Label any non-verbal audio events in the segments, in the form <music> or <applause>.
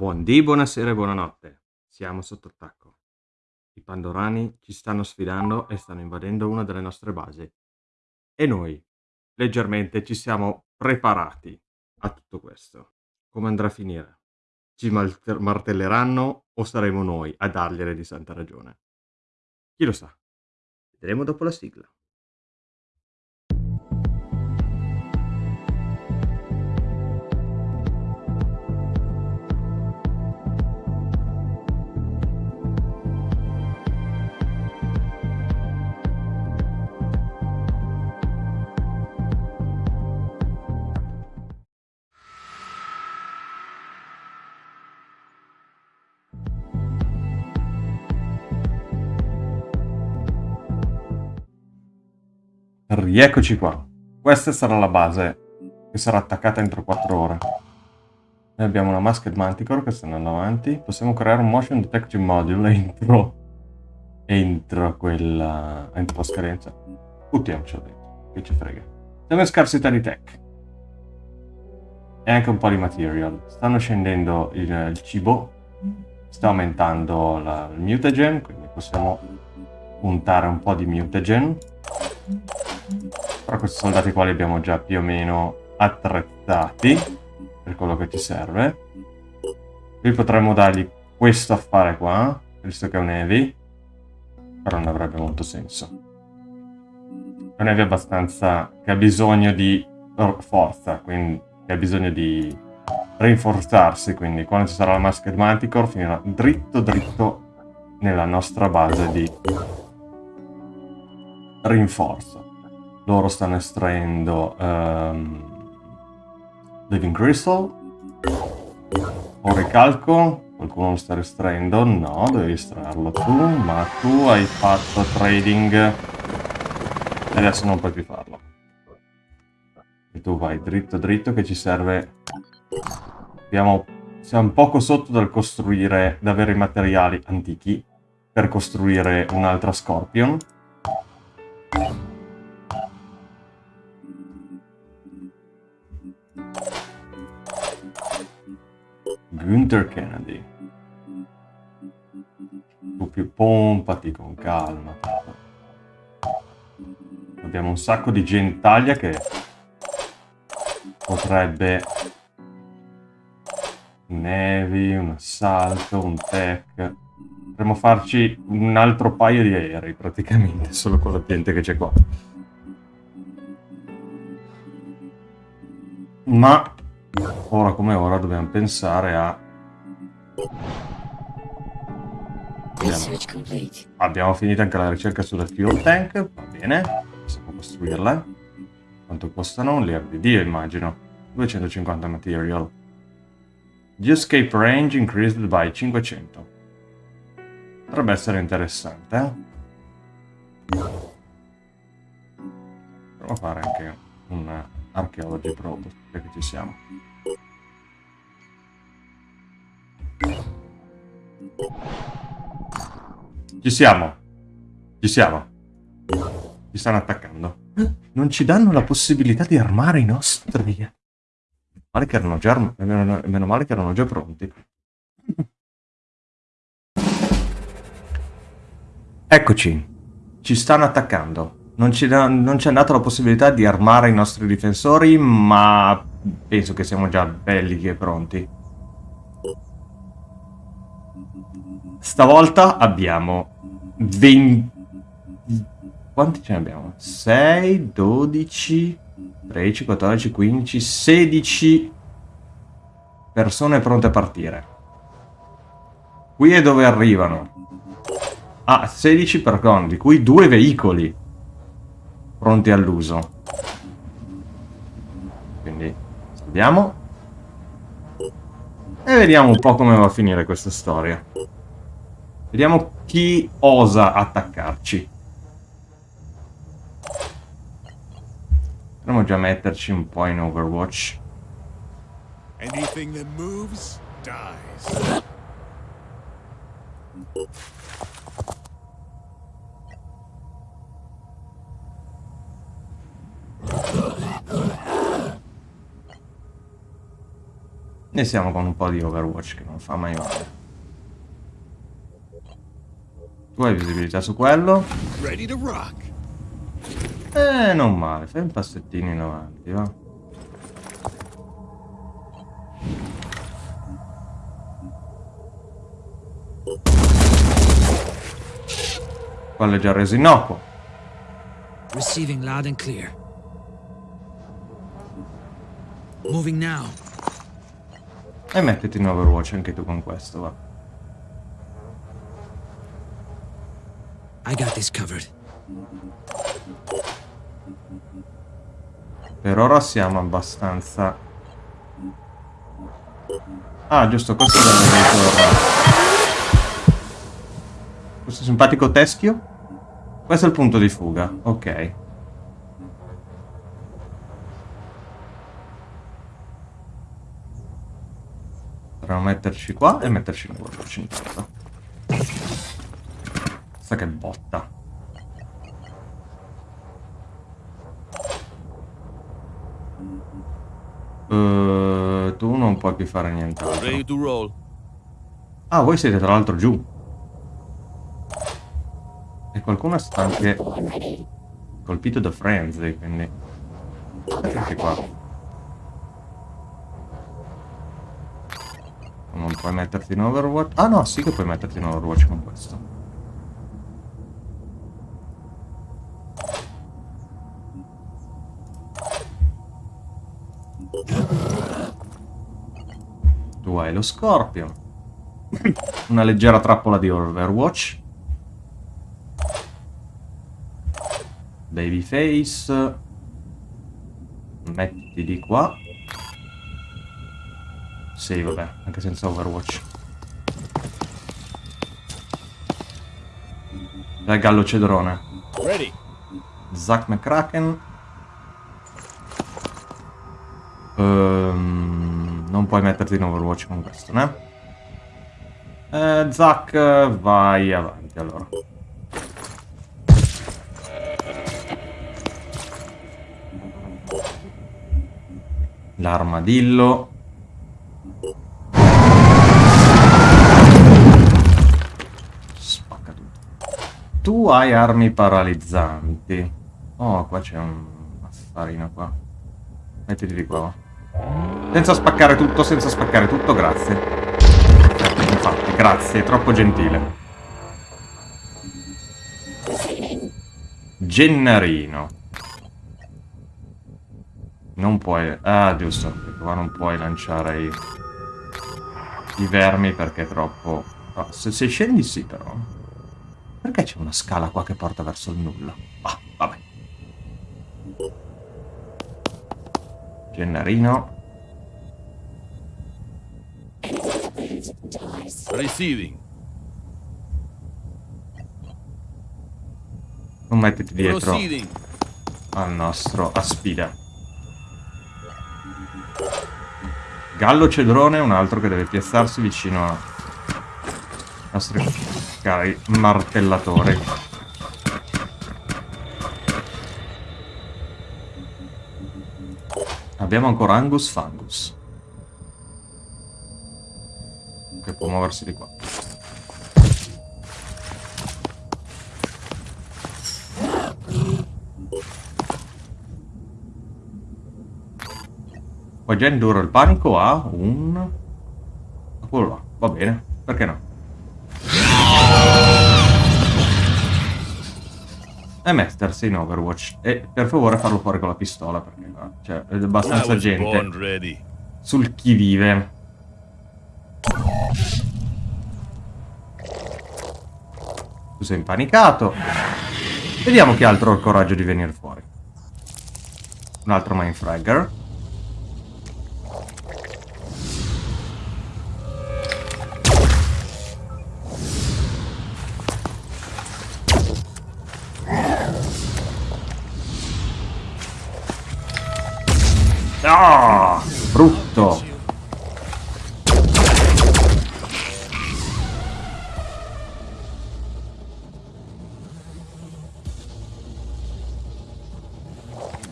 Buondì, buonasera e buonanotte. Siamo sotto attacco. I Pandorani ci stanno sfidando e stanno invadendo una delle nostre basi. E noi, leggermente, ci siamo preparati a tutto questo. Come andrà a finire? Ci martelleranno o saremo noi a dargliene di santa ragione? Chi lo sa? Vedremo dopo la sigla. Rieccoci qua. Questa sarà la base che sarà attaccata entro 4 ore. Noi abbiamo una Masked Manticore che sta andando avanti. Possiamo creare un Motion Detection Module <laughs> entro, entro quella... entro la scadenza. Buttiamocelo dentro, che ci frega. Siamo in scarsità di tech. E anche un po' di material. Stanno scendendo il, il cibo. Sta aumentando la, il mutagen, quindi possiamo puntare un po' di mutagen. Però questi soldati qua li abbiamo già più o meno attrezzati per quello che ci serve. Qui potremmo dargli questo affare qua, visto che è un heavy, però non avrebbe molto senso. È un heavy abbastanza che ha bisogno di forza, quindi che ha bisogno di rinforzarsi, quindi quando ci sarà la Masked Manticore finirà dritto dritto nella nostra base di rinforzo loro stanno estraendo um, Living Crystal. O ricalco qualcuno lo sta estraendo no devi estrarlo tu ma tu hai fatto trading. E adesso non puoi più farlo. E tu vai dritto dritto che ci serve. Abbiamo siamo poco sotto dal costruire da avere i materiali antichi per costruire un'altra Scorpion Gunther Kennedy. Tu più pompati con calma. Abbiamo un sacco di gentaglia che potrebbe un heavy, un assalto, un tech. Potremmo farci un altro paio di aerei praticamente, solo con la gente che c'è qua. Ma ora come ora dobbiamo pensare a... Abbiamo, abbiamo finito anche la ricerca sulla fuel tank, va bene, possiamo costruirla. Quanto costano? Un layer di Dio immagino. 250 material. The escape range increased by 500. Potrebbe essere interessante, eh? Proviamo a fare anche un archeology probe, perché ci siamo. Ci siamo. Ci siamo. Ci stanno attaccando. Non ci danno la possibilità di armare i nostri. Male che erano già meno, meno male che erano già pronti. Eccoci. Ci stanno attaccando. Non ci, non ci è data la possibilità di armare i nostri difensori, ma penso che siamo già belli e pronti. Stavolta abbiamo 20... Quanti ce ne abbiamo? 6, 12, 13, 14, 15, 16 persone pronte a partire. Qui è dove arrivano. Ah, 16 per di cui due veicoli pronti all'uso. Quindi salviamo. E vediamo un po' come va a finire questa storia. Vediamo chi osa attaccarci. Potremmo già metterci un po' in Overwatch. Anything that moves dies. E siamo con un po' di Overwatch che non fa mai male. Tu hai visibilità su quello? Eh, non male. Fai un passettino in avanti, va. Quello è già reso innocuo. Receiving loud and clear. Moving now. E mettiti in Overwatch anche tu con questo, va. I got this covered. Per ora siamo abbastanza... Ah, giusto, questo è il Questo simpatico teschio? Questo è il punto di fuga, ok. Dobbiamo metterci qua e metterci in cuore, 50. Mazza che botta. Uh, tu non puoi più fare niente. Ah, voi siete tra l'altro giù. E qualcuno sta anche colpito da frenzy, quindi... Anche qua. Non puoi metterti in overwatch? Ah no, sì che puoi metterti in overwatch con questo. Hai lo Scorpion. Una leggera trappola di Overwatch. Babyface. Metti di qua. Sì, vabbè, anche senza Overwatch. Dai Gallo Cedrone. Ready. Zack McCracken. Um, non puoi metterti in Overwatch con questo, né? Eh, Zack, vai avanti allora. L'armadillo. Tu hai armi paralizzanti. Oh, qua c'è un affarino qua. Mettiti di qua. Senza spaccare tutto, senza spaccare tutto, grazie. Infatti, grazie, è troppo gentile. Gennarino. Non puoi... Ah, giusto, qua non puoi lanciare i... i vermi perché è troppo... Oh, se, se scendi sì, però. Perché c'è una scala qua che porta verso il nulla? Ah, vabbè. Gennarino. Receiving. Non mettiti dietro al nostro aspida. Gallo Cedrone è un altro che deve piazzarsi vicino a nostri cari martellatori. Abbiamo ancora Angus Fangus. Che può muoversi di qua. Poi già indurre il panico a un... Quello là, va bene, perché no? E mettersi in Overwatch. E per favore farlo fuori con la pistola, perché cioè, è abbastanza gente sul chi vive. Tu sei impanicato. Vediamo chi altro ha il coraggio di venire fuori. Un altro Mindfragger. Ah, brutto.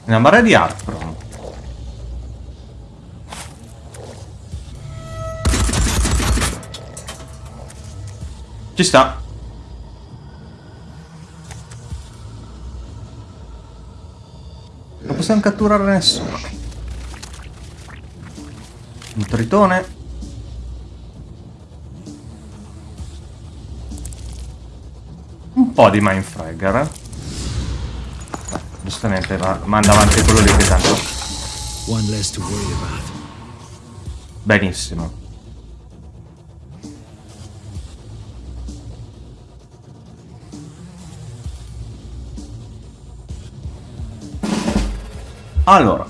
Una marea di Artprom. Ci sta. Non possiamo catturare nessuno. Un tritone. Un po' di Mindfragger, eh? Giustamente va, manda avanti quello lì che tanto... One less to worry about. Benissimo. Allora,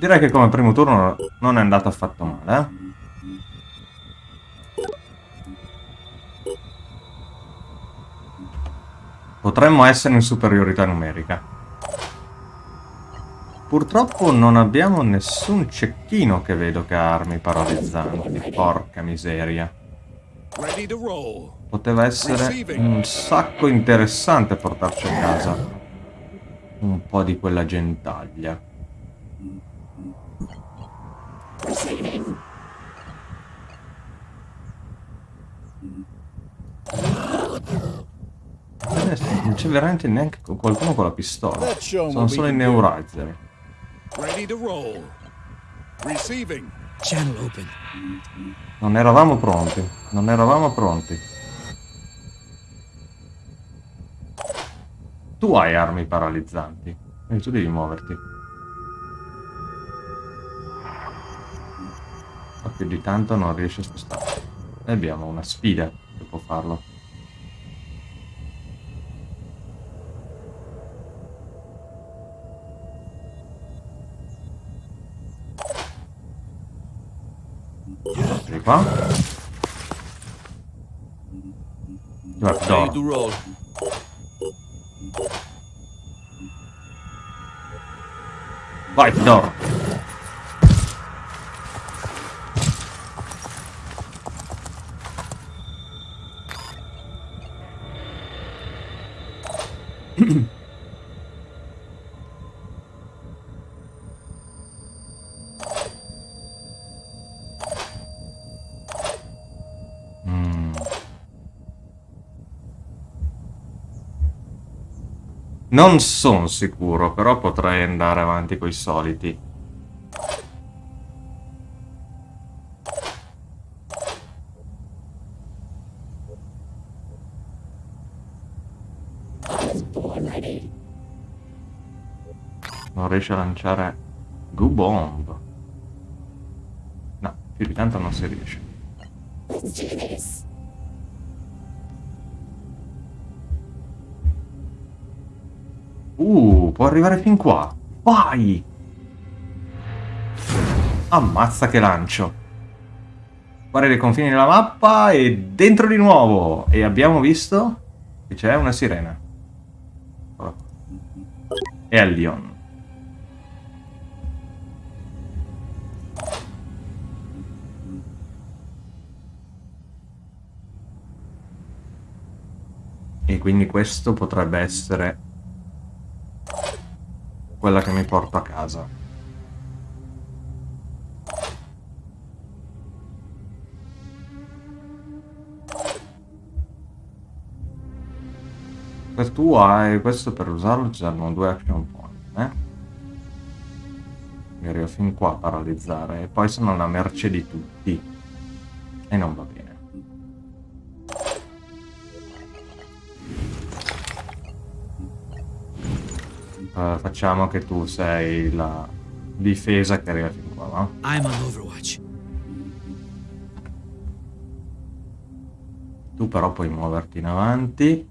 direi che come primo turno non è andato affatto male, eh? Potremmo essere in superiorità numerica. Purtroppo non abbiamo nessun cecchino che vedo che ha armi paralizzanti. Porca miseria. Poteva essere un sacco interessante portarci a casa. Un po' di quella gentaglia. Non c'è veramente neanche qualcuno con la pistola. Sono solo i neuralizer. Non eravamo pronti. Non eravamo pronti. Tu hai armi paralizzanti. Quindi tu devi muoverti. Ma più di tanto non riesce a spostarsi. E abbiamo una sfida che può farlo. Vieni qua. Trapdoor. Vai, door. Non sono sicuro, però potrei andare avanti coi soliti. Non riesce a lanciare Goo Bomb. No, più di tanto non si riesce. Può arrivare fin qua. Vai! Ammazza che lancio. Guarda i confini della mappa e dentro di nuovo. E abbiamo visto che c'è una sirena. E a Lyon. E quindi questo potrebbe essere quella che mi porto a casa. Per tu hai questo per usarlo ci servono due action point, eh? Mi arrivo fin qua a paralizzare e poi sono alla merce di tutti. E non va bene. Uh, facciamo che tu sei la difesa che arriva fin qua, va? I'm on Overwatch. Tu però puoi muoverti in avanti.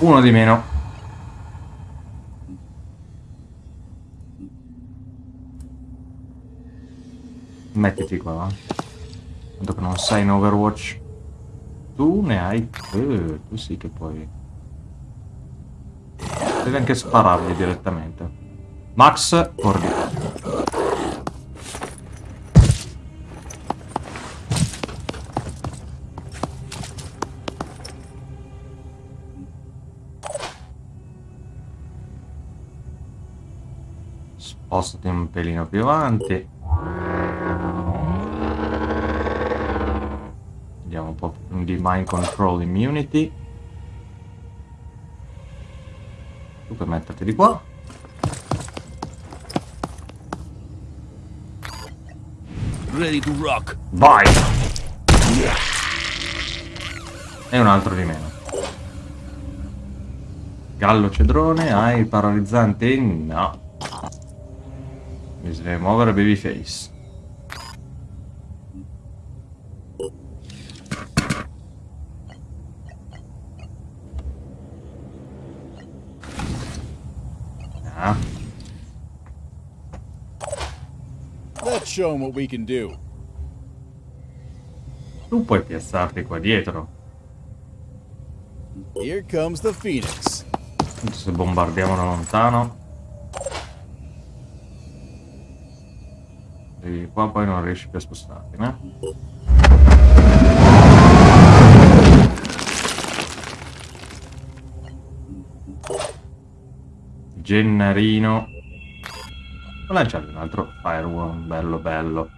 Uno di meno. Mettiti qua, Tanto che non sei in Overwatch. Tu ne hai... Eh, tu sì che puoi... Devi anche sparargli direttamente. Max, corri. Spostati un pelino più avanti. Un po' di mind control immunity. Tu puoi metterti di qua. Ready to rock. Vai! E un altro di meno. Gallo cedrone, hai paralizzante? No. Bisogna muovere babyface. Ah, Let's show 'em what we can do. tu puoi piazzarti qua dietro. Here comes the Phoenix. Se bombardiamo da lontano. E qua poi non riesci più a spostarti, no? Gennarino. Lanciare un altro firewall, bello bello.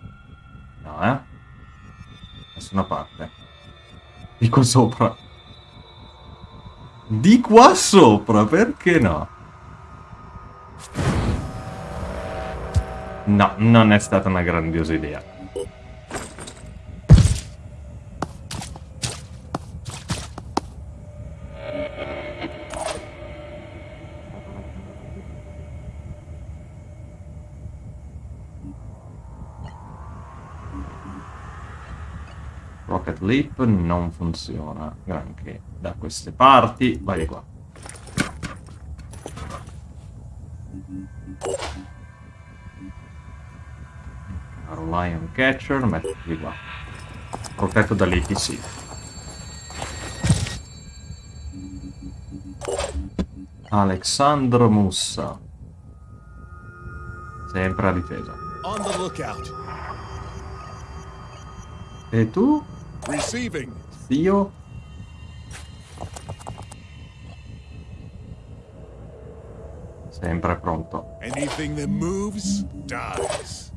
No, eh? Nessuna parte. Di qua sopra. Di qua sopra, perché no? No, non è stata una grandiosa idea. Leap non funziona granché da queste parti. Vai di qua. Caro Lion Catcher, mettiti qua. Protetto dall'ATC. Alexandro Mussa. Sempre a difesa. On the lookout. E tu, Receiving. zio? Sempre pronto. Anything that moves dies.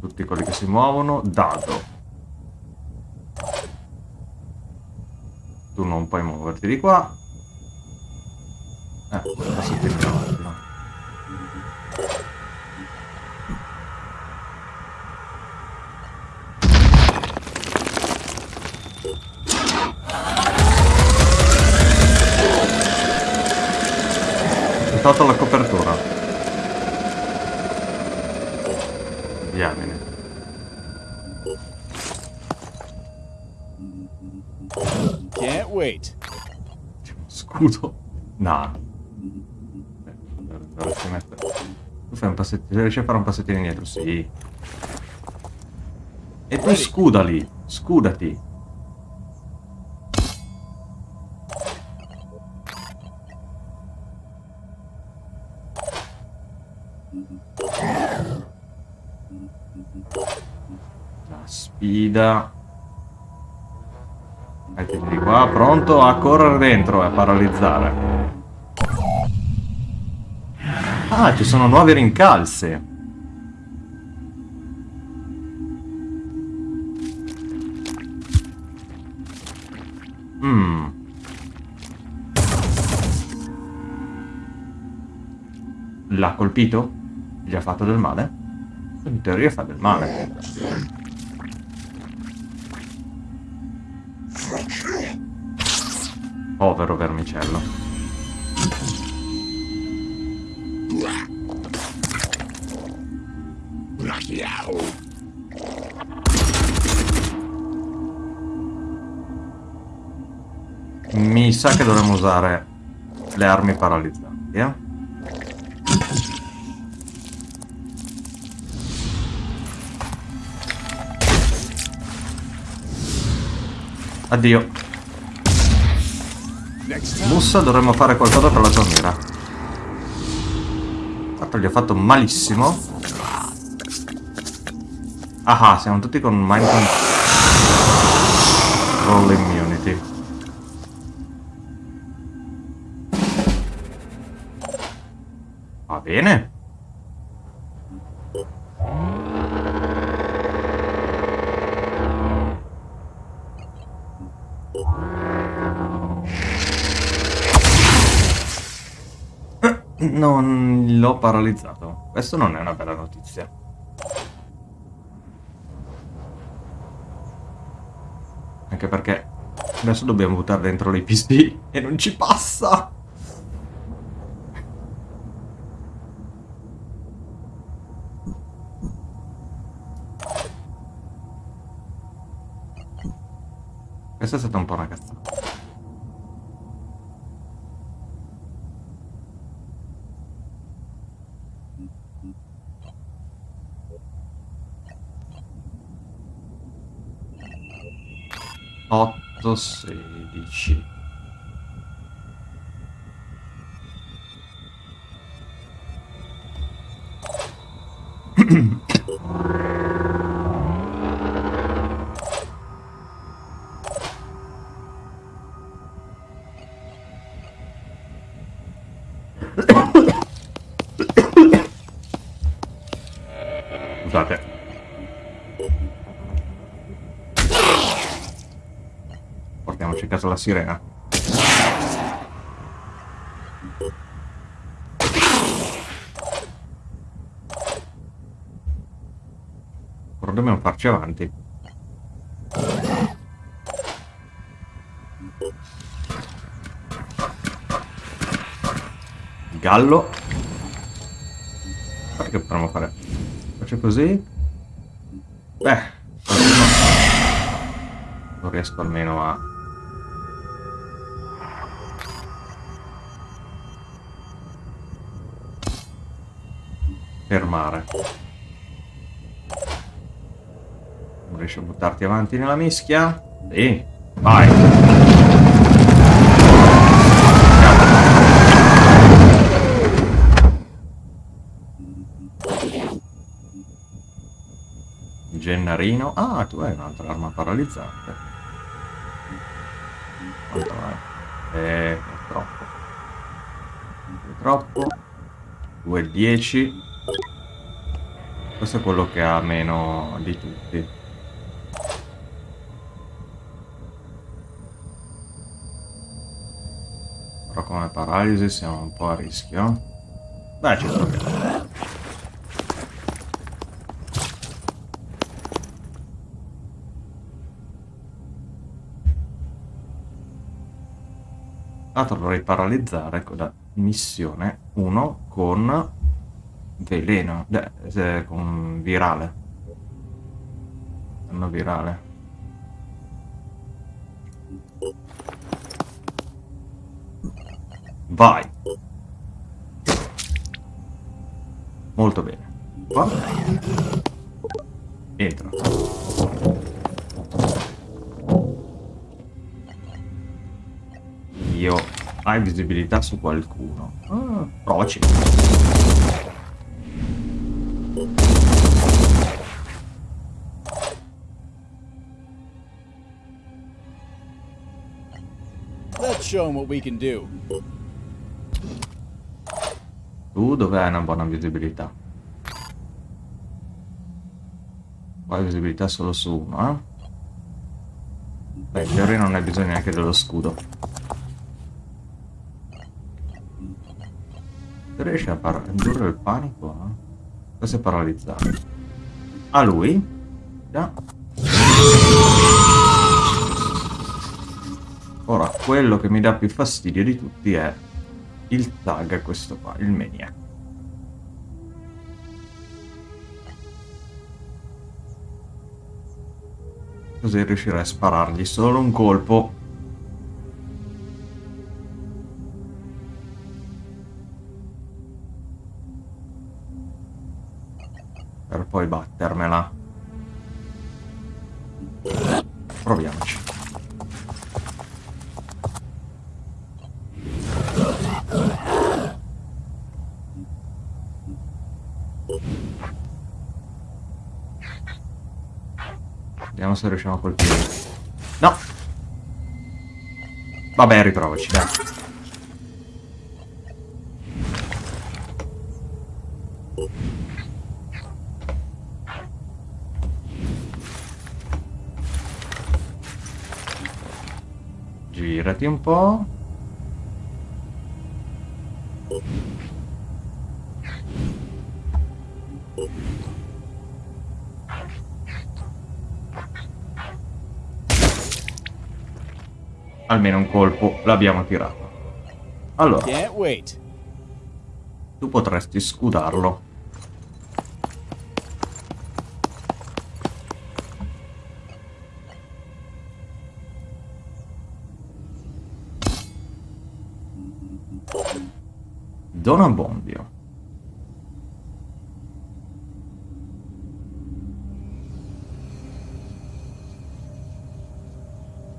Tutti quelli che si muovono, dado. Tu non puoi muoverti di qua. Riesci a fare un passettino indietro? Sì. E tu scudali. Scudati. La sfida. Mettiti qua, pronto a correre dentro e a paralizzare. Ah, ci sono nuove rincalze. Mm. L'ha colpito? Gli ha fatto del male? In teoria fa del male. Povero vermicello. Mi sa che dovremmo usare le armi paralizzanti, eh? Addio. Mussa dovremmo fare qualcosa per la tua mira. Tanto gli ho fatto malissimo. Ah, siamo tutti con mind control immunity. Va bene. <coughs> Non l'ho paralizzato. Questo non è una bella notizia. Anche perché adesso dobbiamo buttare dentro le PC <laughs> e non ci passa. Questa è stata un po' una cazzata. 116 <clears throat> la sirena. Però dobbiamo farci avanti. Gallo. Guarda che potremmo fare? Faccio così. Beh, non riesco almeno a... fermare. Non riesci a buttarti avanti nella mischia? Sì, vai. Gennarino. Ah, tu hai un'altra arma paralizzante. Quanto è? Eh, è troppo. È troppo. 2 10. Questo è quello che ha meno di tutti. Però come paralisi siamo un po' a rischio. Beh, ci proviamo. Tra l'altro dovrei paralizzare con la missione 1 con veleno, eh, eh, con virale. Danno virale. Vai. Molto bene. Qua. Entra. Io hai visibilità su qualcuno. Ah, provaci. Show 'em what we can do. Tu dove hai una buona visibilità? Qua visibilità solo su uno, eh? Beh, teoria non hai bisogno neanche dello scudo. Se riesci a par- indurre il panico, eh? Questo è paralizzato. A lui? Già. Ora, quello che mi dà più fastidio di tutti è il tag, questo qua, il maniac. Così riuscirei a sparargli solo un colpo. Per poi battermela. Proviamoci. Vediamo se riusciamo a colpire. No! Vabbè, riprovaci, dai. Girati un po'. Almeno un colpo l'abbiamo tirato. Allora, tu potresti scudarlo. Dona Bombio.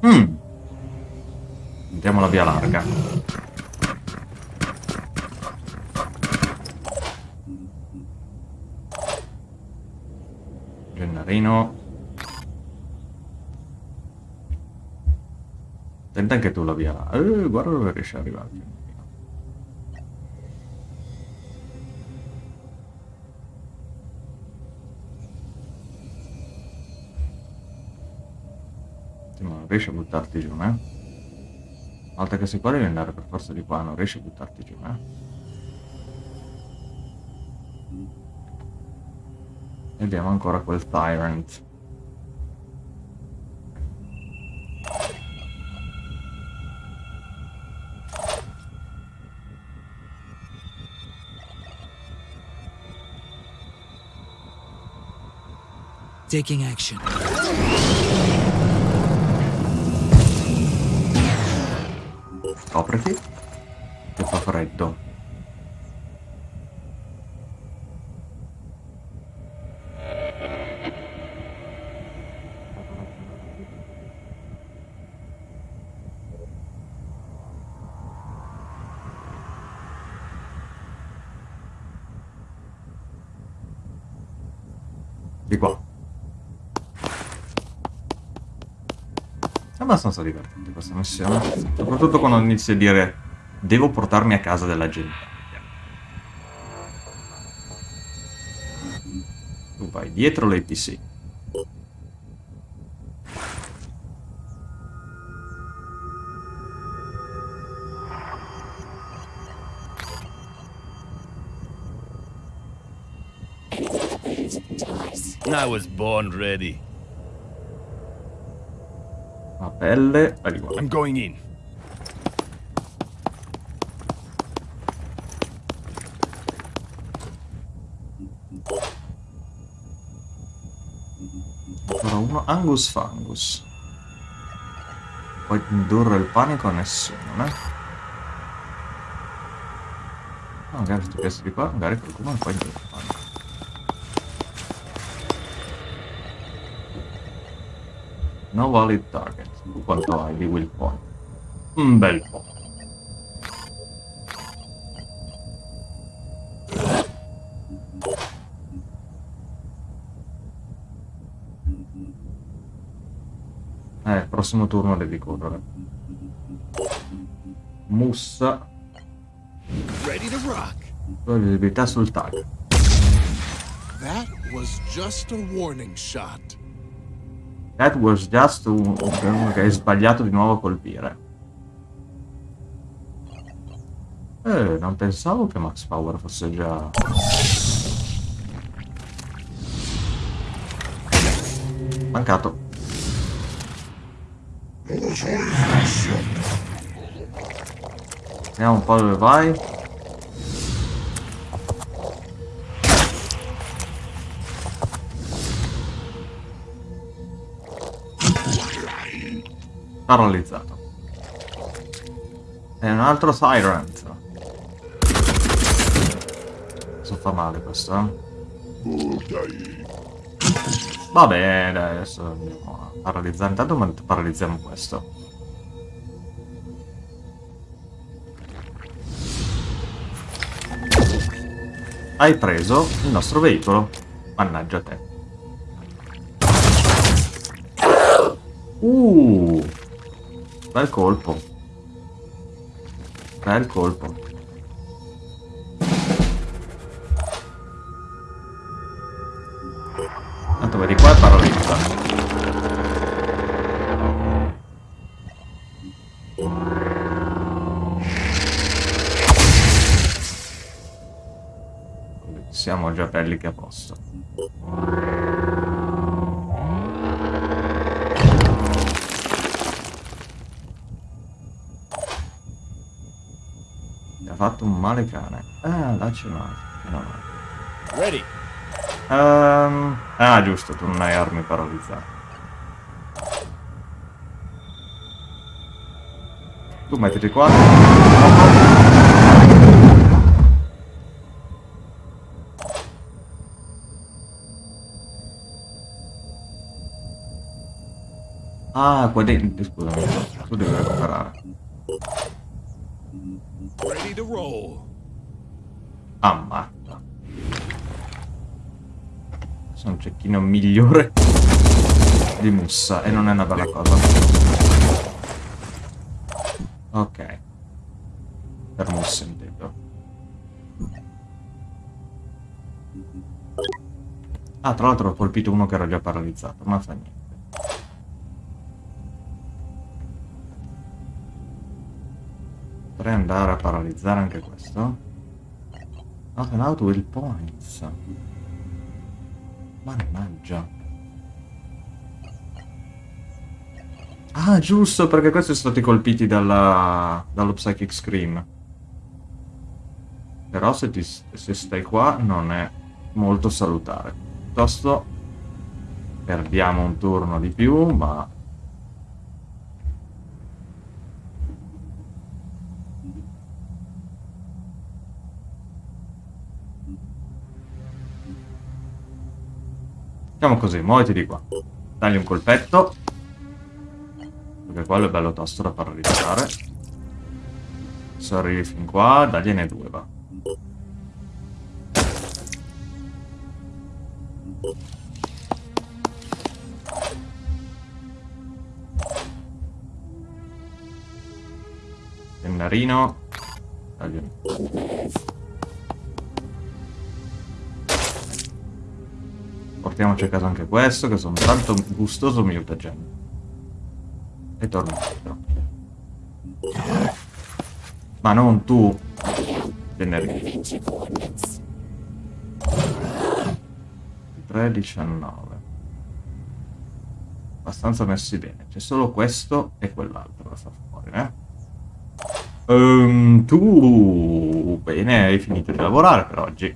Mm. Andiamo la via larga. Gennarino. Tenta anche tu la via. Eh, guarda dove riesci ad arrivare. Non riesci a buttarti giù, eh? Una volta che sei qua devi andare per forza di qua, non riesci a buttarti giù, eh? E abbiamo ancora quel Tyrant. Taking action. Copriti. Che fa freddo. Abbastanza divertente questa missione. Soprattutto quando inizi a dire devo portarmi a casa della gente. Tu vai dietro l'APC. I was born ready. Vai qua. I'm going in. Ancora uno. Angus Fangus. Puoi indurre il panico a nessuno, eh? Ah, magari se ti piace di qua, magari qualcuno non può indurre il panico. No valid target. Quanto hai di will point? Un bel po'. Eh, prossimo turno devi correre. Mussa. Visibilità sul tag. That was just a warning shot. That was just un, uno che hai sbagliato di nuovo a colpire. Eh, non pensavo che Max Power fosse già... Mancato. Vediamo un po' dove vai. Paralizzato. E un altro Tyrant. Questo fa male questo, eh? Va bene, adesso andiamo a paralizzare. Intanto paralizziamo questo. Hai preso il nostro veicolo. Mannaggia te. Uh! Bel colpo. Bel colpo. Tanto vedi qua e paralizza. Siamo già belli che a posto. Fatto un male cane. Ah, là c'è un altro. No, no. Ready. Ehm, ah, giusto, tu non hai armi paralizzate. Tu mettiti qua. Ah, qua dentro, scusami. Tu devi recuperare. Ammazza. Sono un cecchino migliore di Mussa e non è una bella cosa. Ok. Per Mussa intendo. Ah, tra l'altro ho colpito uno che era già paralizzato, ma fa niente. Potrei andare a paralizzare anche questo. Not allowed will points. Mannaggia. Ah, giusto, perché questi sono stati colpiti dalla, dallo Psychic Scream. Però se, ti, se stai qua non è molto salutare. Piuttosto perdiamo un turno di più, ma... Facciamo così, muoviti di qua. Dagli un colpetto. Perché quello è bello tosto da paralizzare. Se arrivi fin qua, dagliene due, va. Pennarino. Dagli Portiamoci a casa anche questo, che sono tanto gustoso mutagen. E torno indietro. Ma non tu, Generi. 3, 19. Abbastanza messi bene. C'è solo questo e quell'altro da far fuori, eh? Um, tu... Bene, hai finito di lavorare per oggi.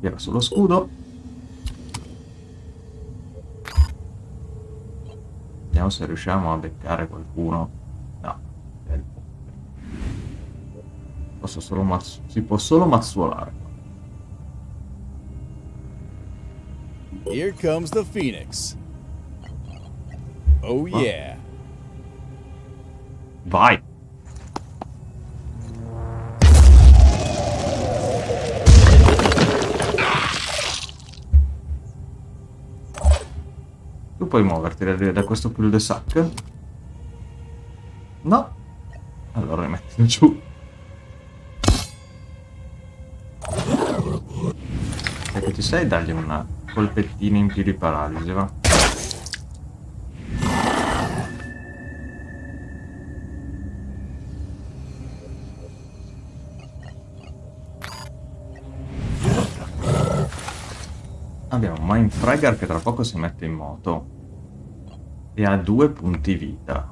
Tira sullo scudo. Vediamo se riusciamo a beccare qualcuno. No. Posso solo mazz si può solo mazzuolare. Here comes the Phoenix. Oh yeah. Vai! Puoi muoverti da, da questo cul de sac? No? Allora rimettilo giù. E che ci sei, dagli una colpettina in più di paralisi, va? Abbiamo Mindfragger che tra poco si mette in moto. E ha due punti vita.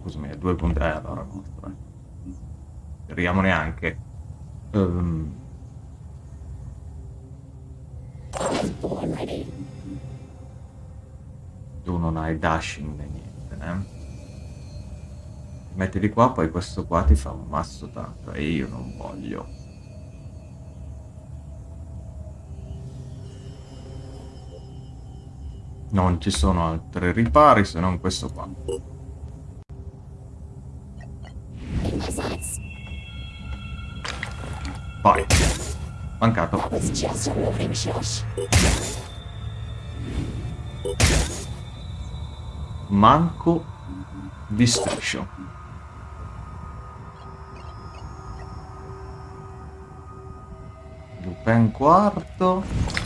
Scusami, ha due punti... Eh, allora nostra. Speriamo neanche. Um... Tu non hai dashing né niente, eh? Metti di qua, poi questo qua ti fa un mazzo tanto e io non voglio. Non ci sono altri ripari se non questo qua. Vai. Mancato. Manco di striscio. Lupin quarto.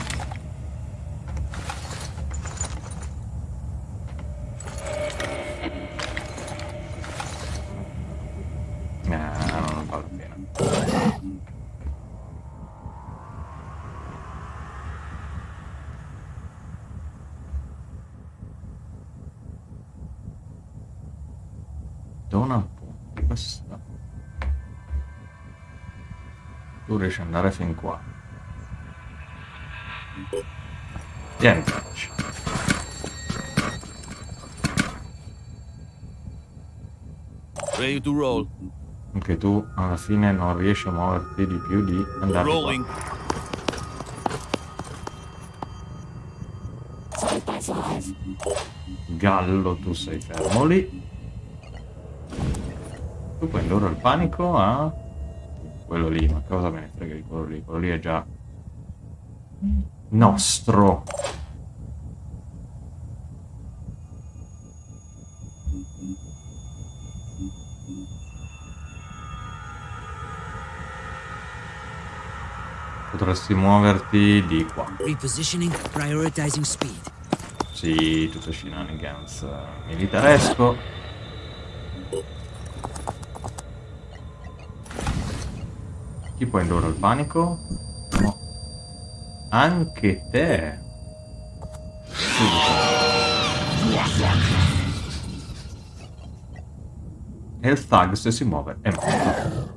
Ad andare fin qua. Vieni, facci. Ready to roll. Anche tu alla fine non riesci a muoverti di più di andare qua. Rolling. Gallo, tu sei fermo lì. Tu puoi indurre il panico a quello lì, ma cosa me ne frega di quello lì? Quello lì è già nostro. Potresti muoverti di qua. Repositioning, prioritizing speed. Sì, tutto shenanigans eh, militaresco. Chi può indurre il panico? No. Anche te. E il thug se si muove è morto.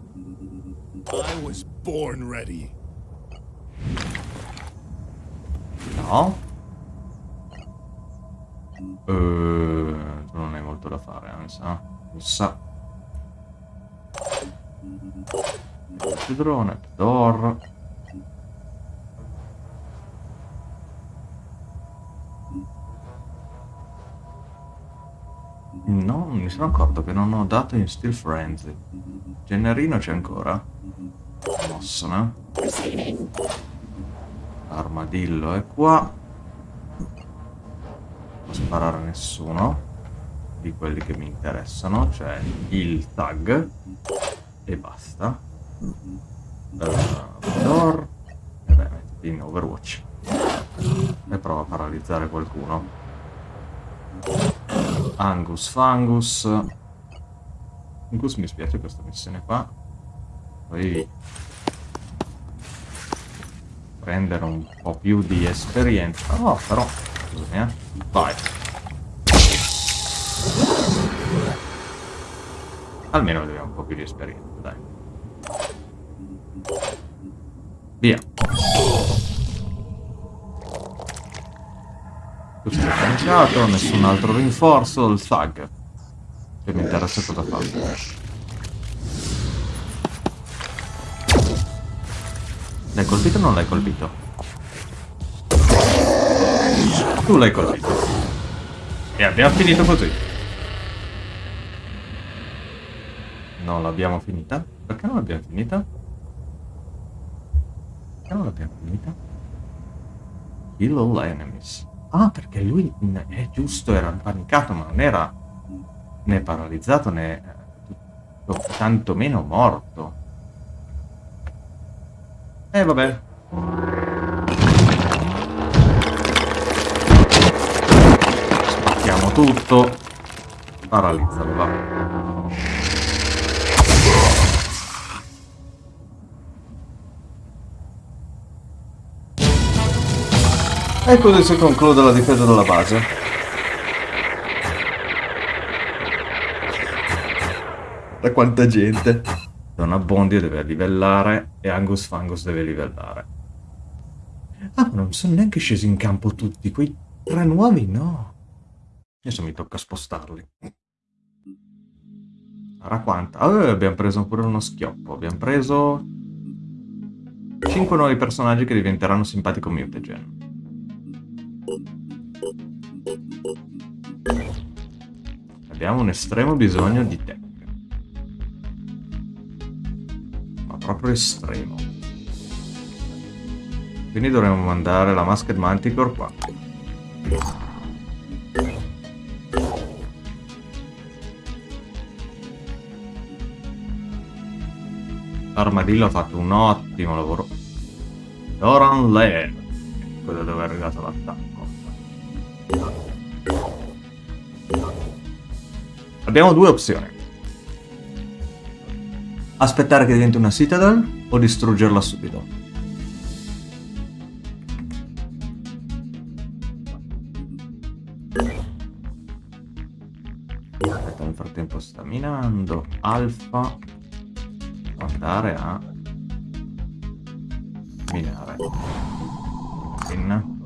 I was born ready. No. Eh, tu non hai molto da fare, mi sa. Mi sa. Drone, door. No, mi sono accorto che non ho dato in Steel Frenzy. Generino c'è ancora? Mosso, no? Armadillo è qua. Non sparare a nessuno di quelli che mi interessano, cioè il tag e basta. Uh, door. E beh, mettiti in Overwatch. E prova a paralizzare qualcuno. Angus Fangus. Angus mi spiace questa missione qua. Poi prendere un po' più di esperienza. Oh, però, scusami, eh. Vai. Almeno abbiamo un po' più di esperienza, dai. Via. Tu sei caricato, nessun altro rinforzo, il thug. Che mi interessa cosa fa. L'hai colpito o non l'hai colpito? Tu l'hai colpito. E abbiamo finito così. Non l'abbiamo finita? Perché non l'abbiamo finita? Perché non l'abbiamo finita? Kill all enemies. Ah, perché lui è giusto, era impanicato, ma non era né paralizzato né eh, tantomeno morto. E eh, vabbè. Spacchiamo tutto. Paralizzalo, va. E così si conclude la difesa della base. Da quanta gente. Donna Bondi deve livellare e Angus Fangus deve livellare. Ah, ma non sono neanche scesi in campo tutti. Quei tre nuovi no. Adesso mi tocca spostarli. Sarà quanta? Ah, abbiamo preso pure uno schioppo. Abbiamo preso... 5 nuovi personaggi che diventeranno simpatico mutagen. Abbiamo un estremo bisogno di te. Ma proprio estremo. Quindi dovremmo mandare la Masked Manticore qua. Armadillo ha fatto un ottimo lavoro. Doran Lair, quello dove è arrivato l'attacco. Abbiamo due opzioni. Aspettare che diventi una Citadel o distruggerla subito. Aspetta, frattempo sta minando. Alfa. Andare a minare. In.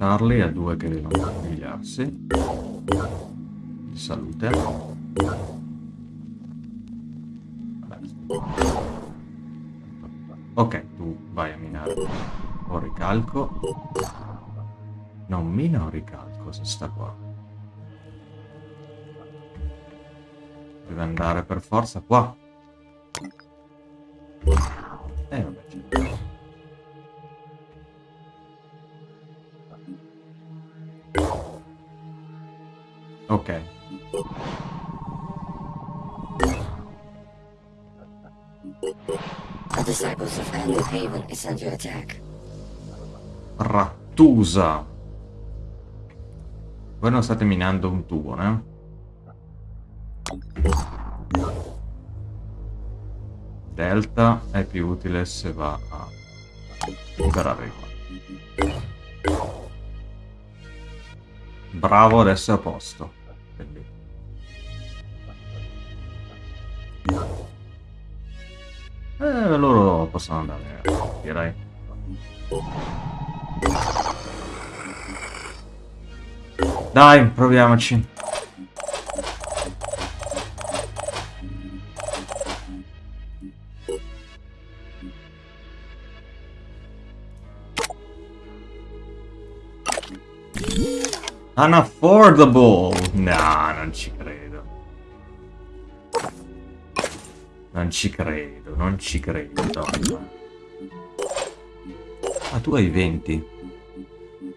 Charlie ha due che devono pigliarsi. Salute. Ok, tu vai a minare. Ho ricalco. Non mina o ricalco se sta qua. Deve andare per forza qua. Is under attack. Rattusa. Voi non state minando un tubo, né? Delta è più utile se va a liberare qua. Bravo, adesso è a posto. Quindi. Eh, loro possono andare, direi. Dai, proviamoci. Unaffordable! No, non ci credo. Non ci credo, non ci credo, donna. Tu hai 20.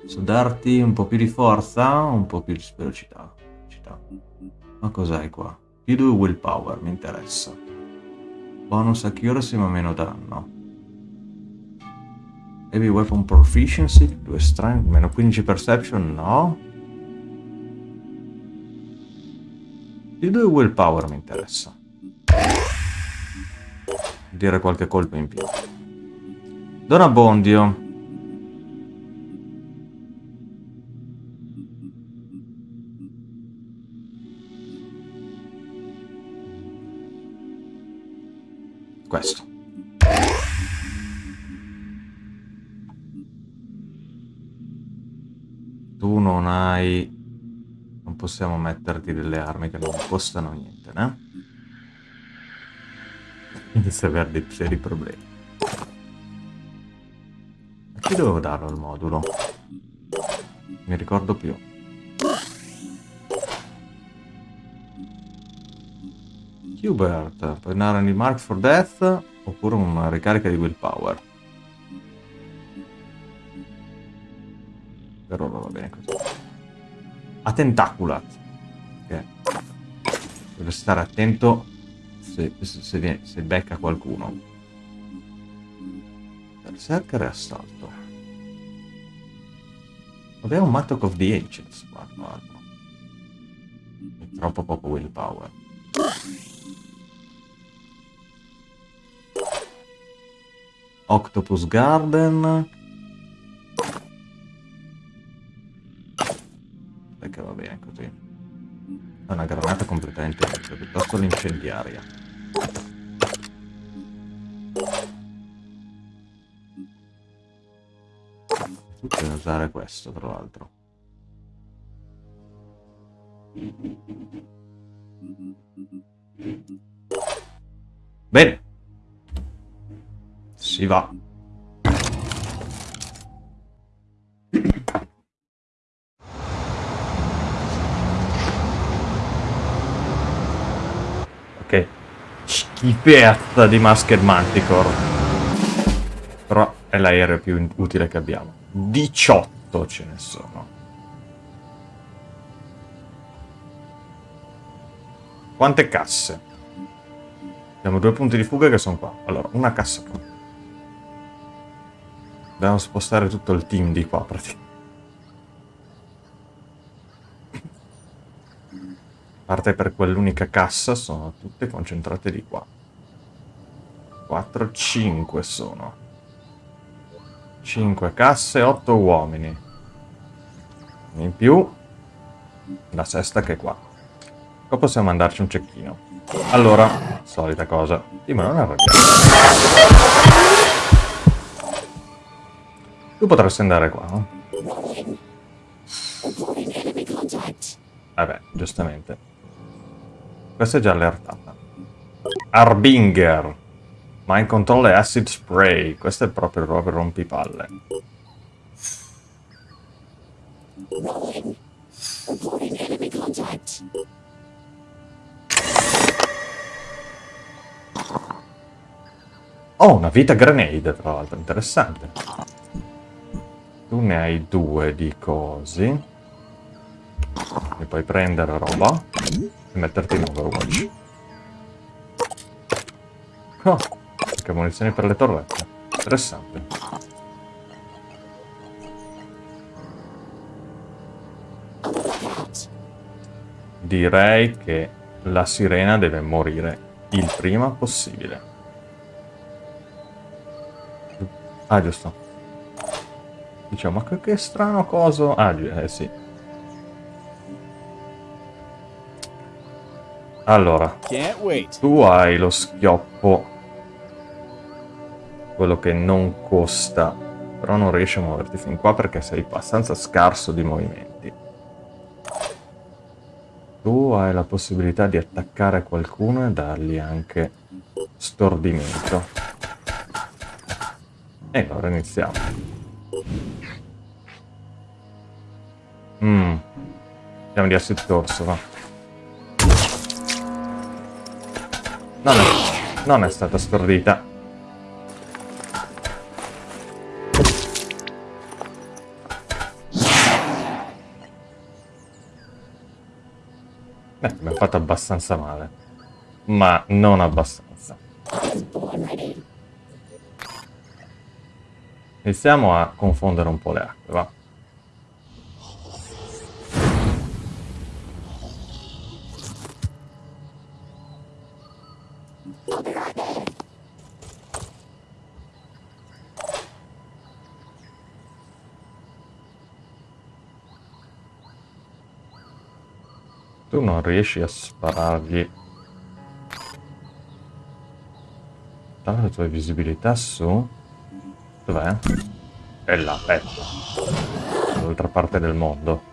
So darti un po' più di forza un po' più di velocità? velocità. Ma cos'hai qua? Più 2 willpower, mi interessa. Bonus accuracy ma meno danno. Heavy weapon proficiency, 2 strength, meno 15 perception, no. Più 2 willpower mi interessa. Dire qualche colpo in più. Don Abbondio. Questo. Tu non hai... Non possiamo metterti delle armi che non costano niente, né? Inizia a avere dei seri problemi. A chi dovevo darlo il modulo? Mi ricordo più. Hubert, puoi dare un mark for death oppure una ricarica di willpower. Per ora va bene così. A Tentaculat. Ok. Deve stare attento se, se, se, viene, se becca qualcuno. Berserker e assalto. Abbiamo un Mattock of the Ancients. Guarda, guarda. È troppo poco willpower. Octopus Garden. Perché va bene così. È una granata completamente inutile, piuttosto l'incendiaria. Tu usare questo, tra l'altro. Bene. Si va. Ok. Schifezza di Masked Manticore. Però è l'aereo più utile che abbiamo. 18 ce ne sono. Quante casse? Abbiamo due punti di fuga che sono qua. Allora, una cassa qua. Dobbiamo spostare tutto il team di qua, praticamente. A parte per quell'unica cassa, sono tutte concentrate di qua. 4, 5 sono. 5 casse, 8 uomini. In più, la sesta che è qua. Qua possiamo mandarci un cecchino. Allora, solita cosa. Sì, ma non arrabbiare. Tu potresti andare qua, no? Vabbè, giustamente. Questa è già allertata. Arbinger. Mind control e acid spray. Questo è proprio proprio rompipalle. Oh, una vita grenade, tra l'altro, interessante. Tu ne hai due di cosi. E puoi prendere roba e metterti in Overwatch. Oh, che munizioni per le torrette. Interessante. Direi che la sirena deve morire il prima possibile. Ah, giusto. Diciamo, ma che, che strano coso... Ah, eh sì. Allora, tu hai lo schioppo, quello che non costa, però non riesci a muoverti fin qua perché sei abbastanza scarso di movimenti. Tu hai la possibilità di attaccare qualcuno e dargli anche stordimento. E allora iniziamo. Mmm. Andiamo di acid torso, va. Non è, non è stata stordita. Beh, abbiamo fatto abbastanza male. Ma non abbastanza. Iniziamo a confondere un po' le acque, va. Tu non riesci a sparargli. Tanto le tue visibilità su... Dov'è? È là, ecco. Dall'altra parte del mondo.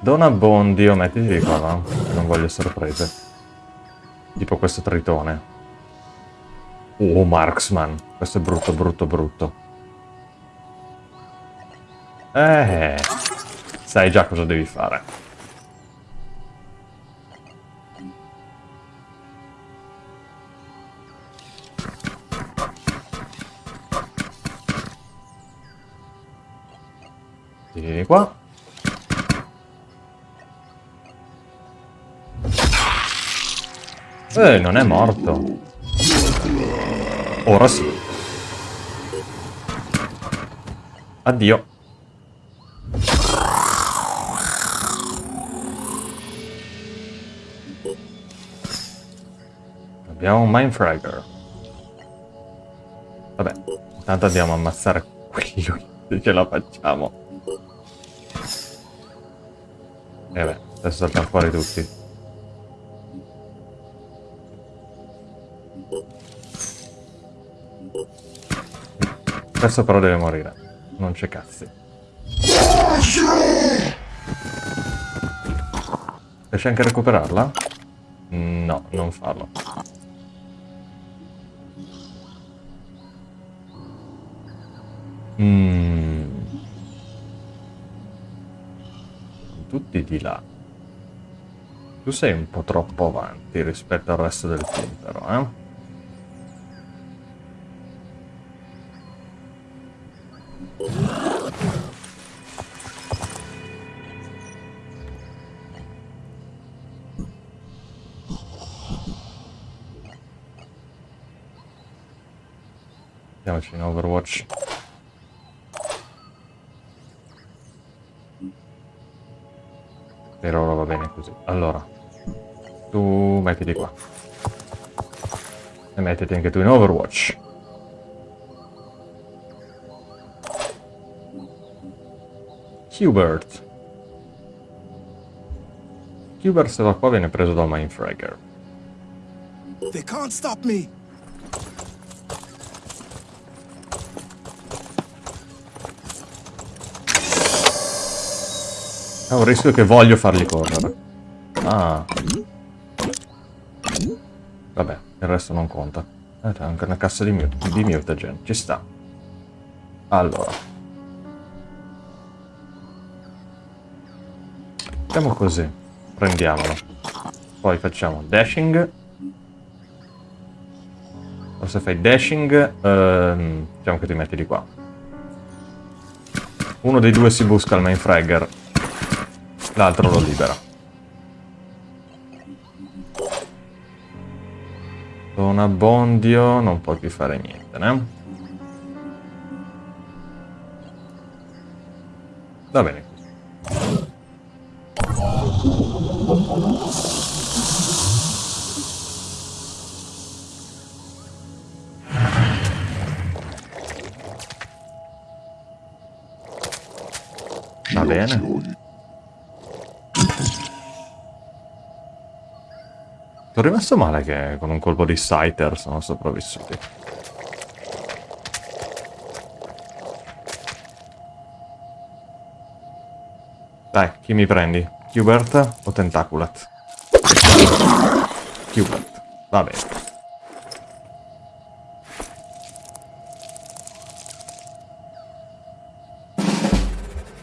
Dona Bondio, mettiti di qua, va? Non voglio sorprese. Tipo questo tritone. Oh, Marksman. Questo è brutto, brutto, brutto. Eh... Sai già cosa devi fare. Eh, non è morto. Ora sì. Addio. Abbiamo un Mindfragger. Vabbè, intanto andiamo a ammazzare quelli se <laughs> ce la facciamo. E beh, adesso saltano fuori tutti. Questo però deve morire. Non c'è cazzi. Riesci anche a recuperarla? No, non farlo. Mm. Tutti di là. Tu sei un po' troppo avanti rispetto al resto del team, però, eh? Andiamoci in Overwatch. Per ora va bene così. Allora, tu mettiti qua. E mettiti anche tu in Overwatch. Hubert. Hubert se va qua viene preso dal Mindfragger. They can't stop me. È un rischio che voglio farli correre. Ah. Vabbè, il resto non conta. Eh, c'è anche una cassa di, mute, di mutagen. Ci sta. Allora. Facciamo così. Prendiamolo. Poi facciamo dashing. O se fai dashing, ehm, diciamo che ti metti di qua. Uno dei due si busca il main fragger l'altro lo libera. Con Abbondio non puoi più fare niente, né? Va bene. Va bene. Sono rimasto male che con un colpo di Scyther sono sopravvissuti. Dai, chi mi prendi? Hubert o Tentaculat? Hubert, va bene.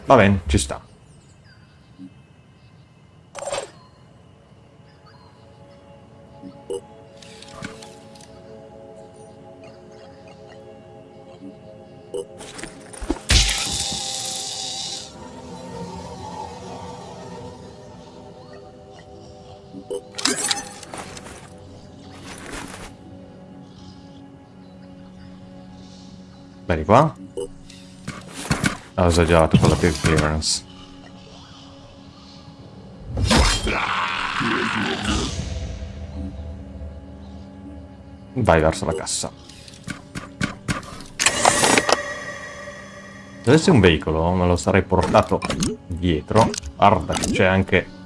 Va bene, ci sta. Bene qua. Ho esagerato con la più clearance. Vai verso la cassa. Se avessi un veicolo me lo sarei portato dietro. Guarda che c'è anche...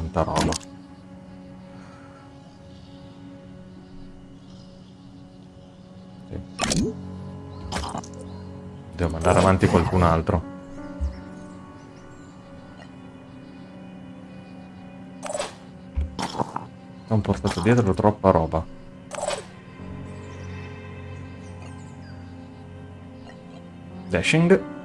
Tanta roba. Sì. Devo mandare avanti qualcun altro. Ho portato dietro troppa roba. Dashing.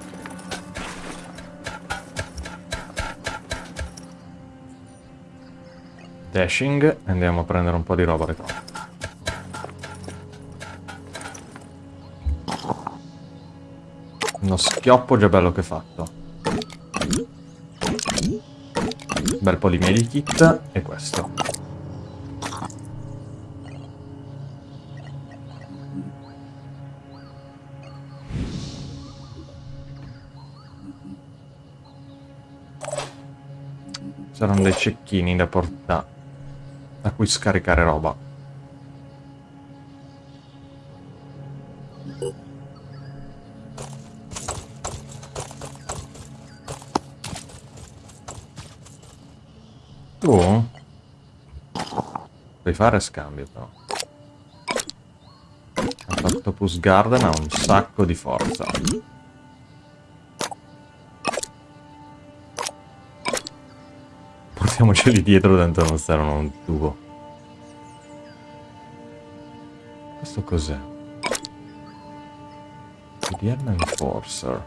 Dashing. e Andiamo a prendere un po' di roba retro. Uno schioppo già bello che fatto. Bel po' di medikit e questo. Saranno dei cecchini da portare cui scaricare roba. Tu? Puoi fare scambio però. Octopus Garden ha un sacco di forza. Portiamoceli dietro dentro non servono un tubo. Questo cos'è? DN Enforcer.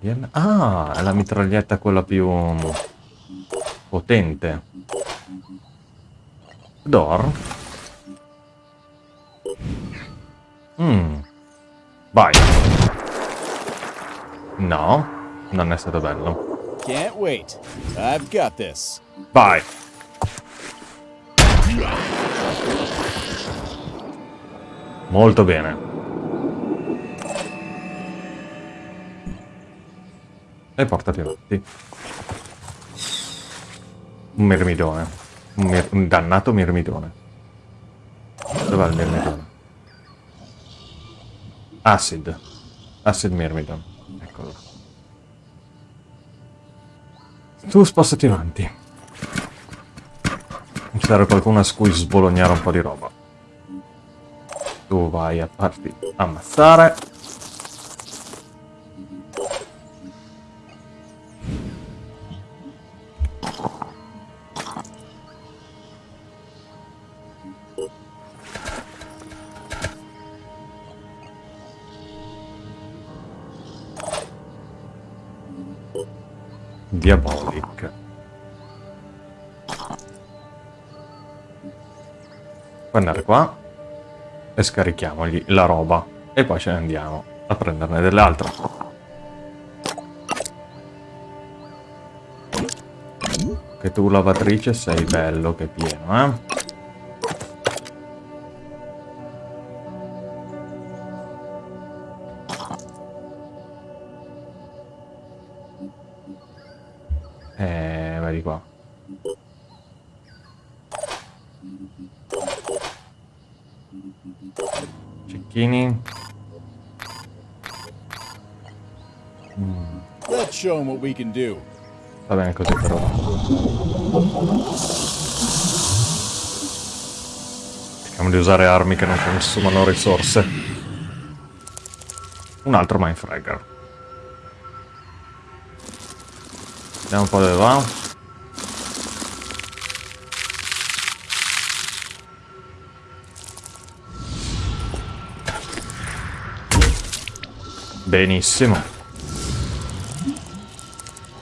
DN... Ah, è la mitraglietta quella più potente. Door. Mmm. Vai. No, non è stato bello. Can't wait. I've got this. Vai. Molto bene. E portati avanti. Un mermidone. Un, mir- un dannato mirmidone. Dov'è il mirmidone? Acid. Acid mirmidone. Eccolo. Tu spostati avanti. Serve qualcuno a cui sbolognare un po' di roba. Tu vai a farti ammazzare. E scarichiamogli la roba e poi ce ne andiamo a prenderne delle altre. Che tu lavatrice sei bello che pieno? Eh, usare armi che non consumano risorse. Un altro Mindfragger. Vediamo un po' dove va. Benissimo.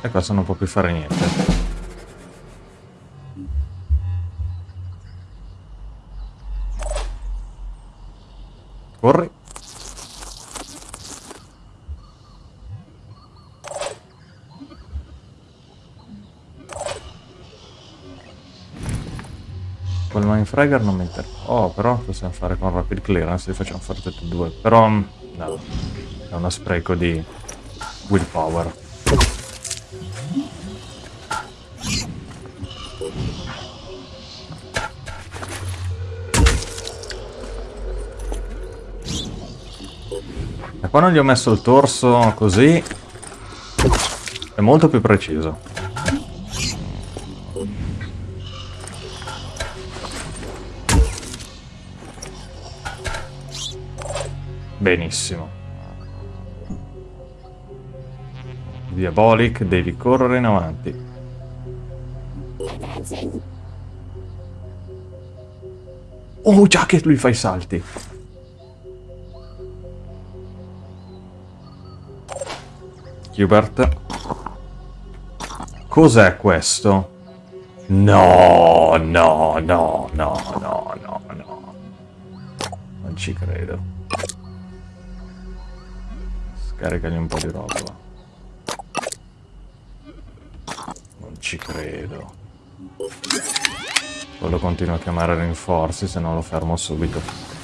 E questo non può più fare niente. Corri. Quel Mindfragger non mi interessa. Oh, però possiamo fare con Rapid Clearance, li facciamo fare tutti e due. Però, no, è uno spreco di willpower. E quando gli ho messo il torso così, è molto più preciso. Benissimo. Diabolic, devi correre in avanti. Oh, già che lui fa i salti. Hubert. Cos'è questo? No, no, no, no, no, no, no. Non ci credo. Scaricagli un po' di roba. Non ci credo. Poi lo a chiamare rinforzi, se no lo fermo subito.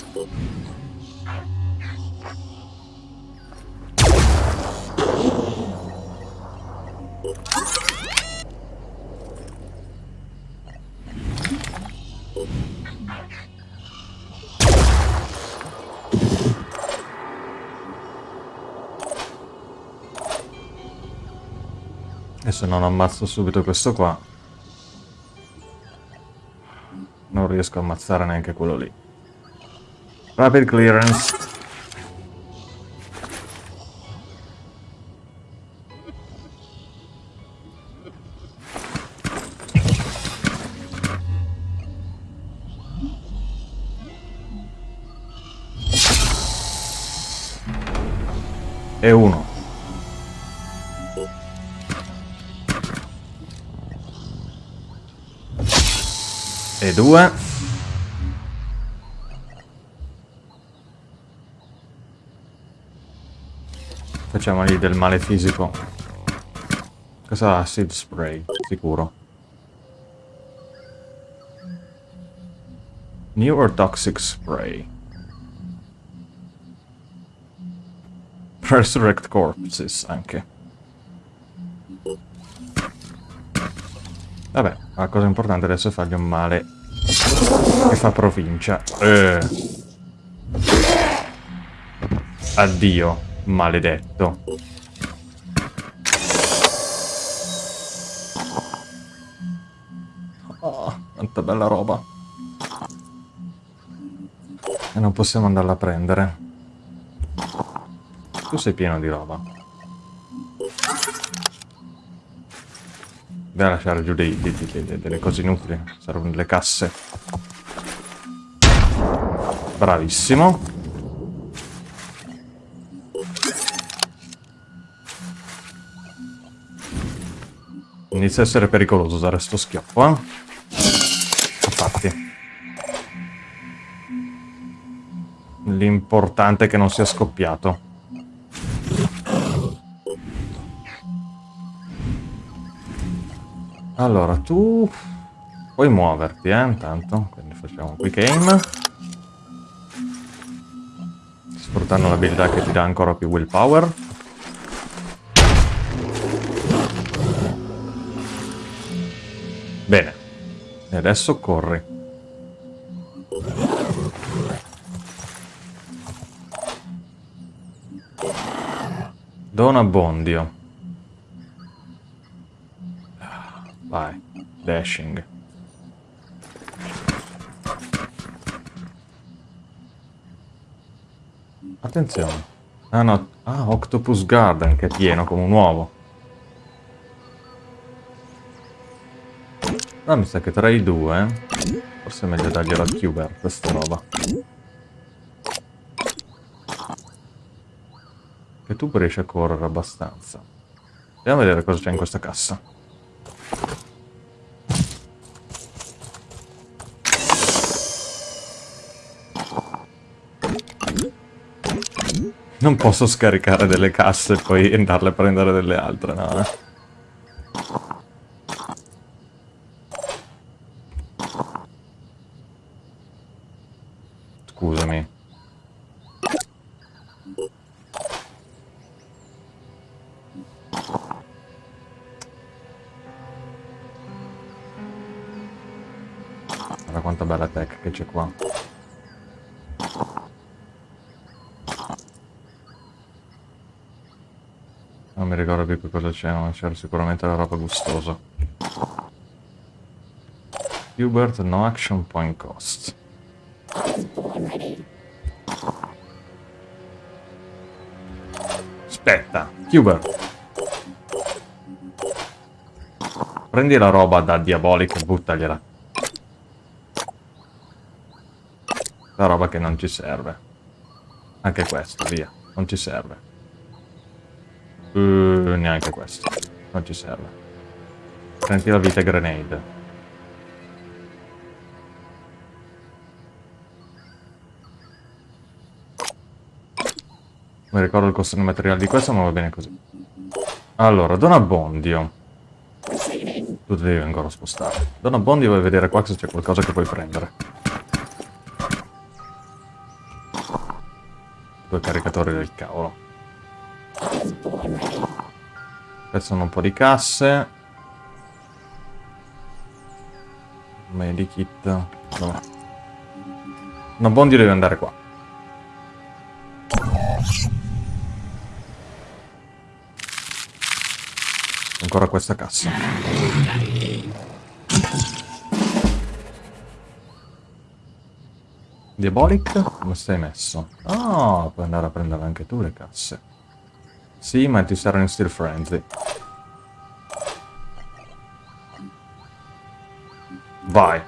Non ammazzo subito questo qua, non riesco a ammazzare neanche quello lì. Rapid clearance. E uno. E due. Facciamogli del male fisico. Cosa ha? Acid spray, sicuro. New or toxic spray? <laughs> Resurrect corpses anche. Vabbè, la cosa importante adesso è fargli un male che fa provincia. Eh. Addio, maledetto. Oh, quanta bella roba. E non possiamo andarla a prendere. Tu sei pieno di roba. A lasciare giù dei, dei, dei, delle cose inutili. Servono delle casse. Bravissimo. Inizia a essere pericoloso usare sto schioppo, eh? Infatti. L'importante è che non sia scoppiato. Allora, tu puoi muoverti, eh, intanto. Quindi facciamo un quick aim. Sfruttando l'abilità che ti dà ancora più willpower. Bene. E adesso corri. Don Abbondio. Vai. Dashing. Attenzione. Ah no. Ah, Octopus Garden che è pieno come un uovo. No, mi sa che tra i due... Forse è meglio dargliela a Cuber, questa roba. Che tu riesci a correre abbastanza. Andiamo a vedere cosa c'è in questa cassa. Non posso scaricare delle casse e poi andarle a prendere delle altre, no? Scusami. Guarda quanta bella tech che c'è qua. Non mi ricordo più che cosa c'è, ma c'era sicuramente la roba gustosa. Hubert, no action point cost. Aspetta, Hubert. Prendi la roba da Diabolic e buttagliela. La roba che non ci serve. Anche questo, via. Non ci serve. Uh, neanche questo. Non ci serve. Prendi la vita grenade. Mi ricordo il costo del materiale di questo, ma va bene così. Allora, Don Abbondio. Tu devi ancora spostare. Don Abbondio vuoi vedere qua se c'è qualcosa che puoi prendere. Due caricatori del cavolo. Sono un po' di casse. Medikit. Dov'è? Don Abbondio deve andare qua. Ancora questa cassa. Diabolic? Come stai messo? Ah, puoi andare a prendere anche tu le casse. Sì, ma ti saranno in Steel Frenzy. Vai.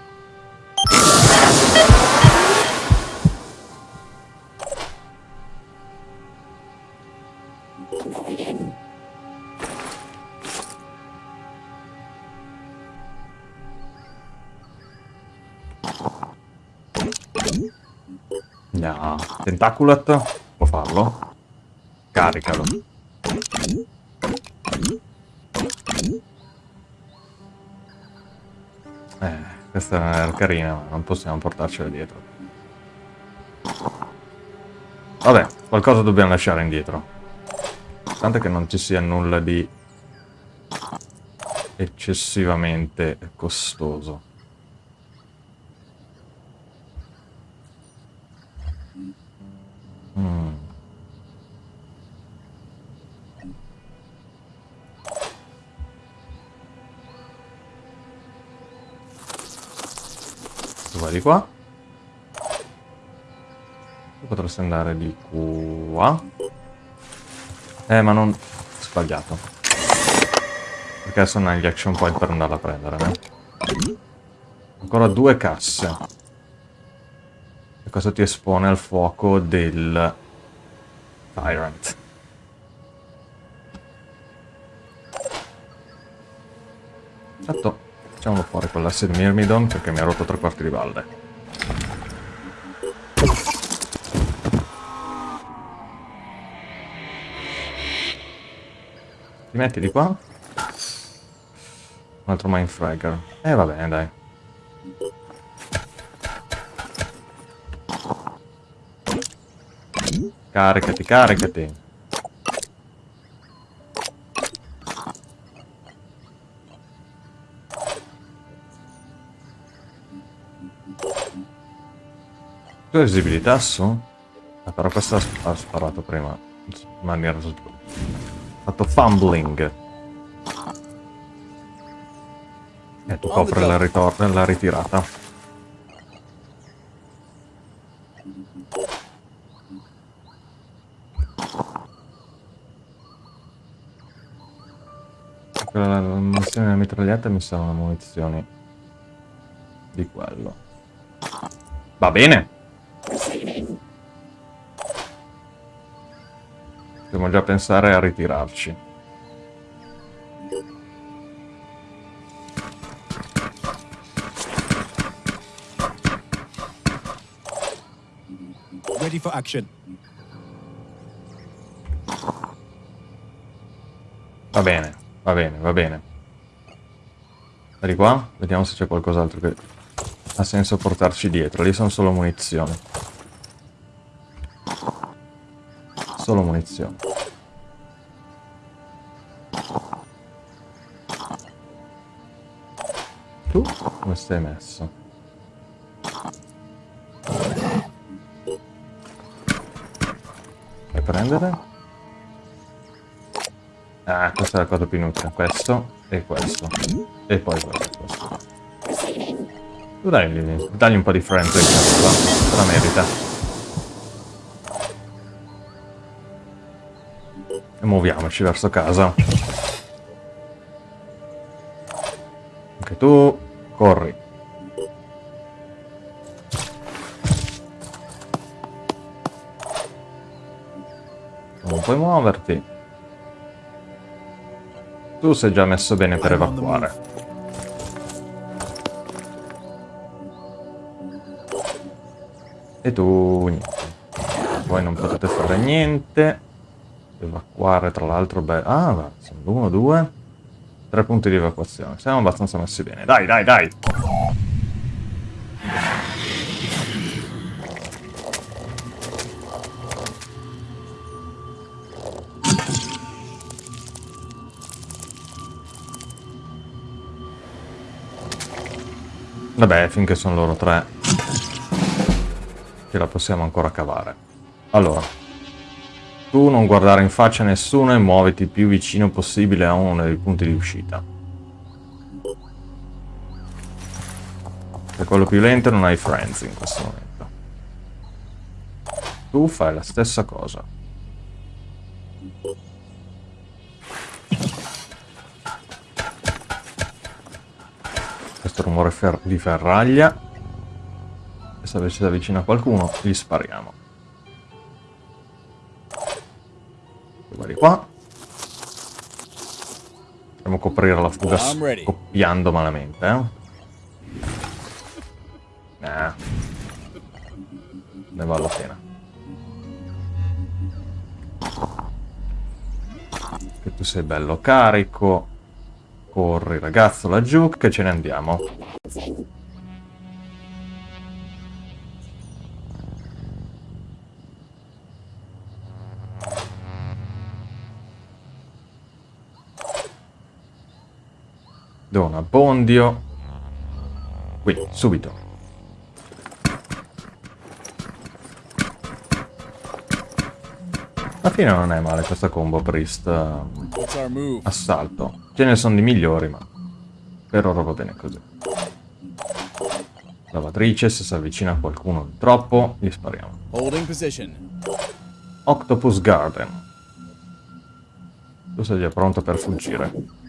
No, Tentaculat può farlo. Caricalo. Questa era carina, ma non possiamo portarcela dietro. Vabbè, qualcosa dobbiamo lasciare indietro. Tanto che non ci sia nulla di eccessivamente costoso. Qua. Potresti andare di qua. Eh, ma non... Sbagliato. Perché adesso non hai gli action point per andarla a prendere, eh? Ancora due casse. E questo ti espone al fuoco del... Tyrant. Con l'asse di Myrmidon perché mi ha rotto tre quarti di balle. Ti metti di qua? Un altro Mindfragger. Eh va bene, dai. Caricati, caricati. Hai visibilità su? Ah, però questa ha sparato prima in maniera fatto fumbling. E tu copri la, la ritirata. Quella la munizione della mitraglietta mi servono munizioni di quello. Va bene. Dobbiamo già pensare a ritirarci. Ready for action. Va bene, va bene, va bene. Di qua, vediamo se c'è qualcos'altro che ha senso portarci dietro. Lì sono solo munizioni. Munizioni. Tu come stai messo? Puoi prendere? Ah, questa è la cosa più inutile. Questo e questo. E poi questo. questo. Tu dai, dagli un po' di friendly, se la merita. Muoviamoci verso casa. Anche tu, corri. Non puoi muoverti. Tu sei già messo bene per evacuare. E tu niente. Voi non potete fare niente. Evacuare tra l'altro beh. Ah, va, sono uno, due. Tre punti di evacuazione. Siamo abbastanza messi bene. Dai, dai, dai. Vabbè, finché sono loro tre, che la possiamo ancora cavare. Allora, tu non guardare in faccia a nessuno e muoviti il più vicino possibile a uno dei punti di uscita. Se quello più lento non hai friends in questo momento. Tu fai la stessa cosa. questo rumore fer di ferraglia. E se si avvicina qualcuno, gli spariamo. Qua. Dobbiamo coprire la fuga scoppiando malamente, eh? Nah. Ne vale la pena. Che tu sei bello carico. Corri ragazzo laggiù che ce ne andiamo. Do un abbondio. Qui, subito. Alla fine non è male questa combo priest eh, move? assalto. Ce ne sono di migliori, ma per ora va bene così. Lavatrice, se si avvicina a qualcuno di troppo, gli spariamo. Octopus Garden. Tu sei già pronto per fuggire.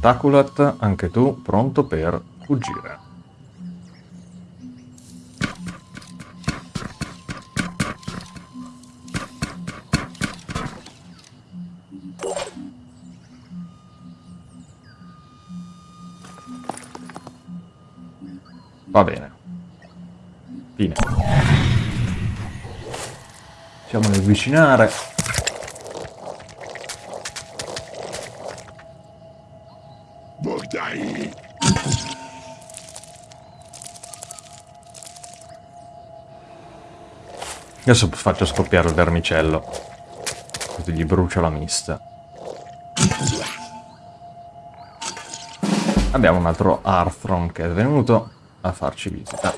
Tentaculat, anche tu pronto per fuggire. Va bene. Fine. Facciamoli avvicinare. Adesso faccio scoppiare il vermicello. Così gli brucio la mista. Abbiamo un altro Arthron che è venuto a farci visita.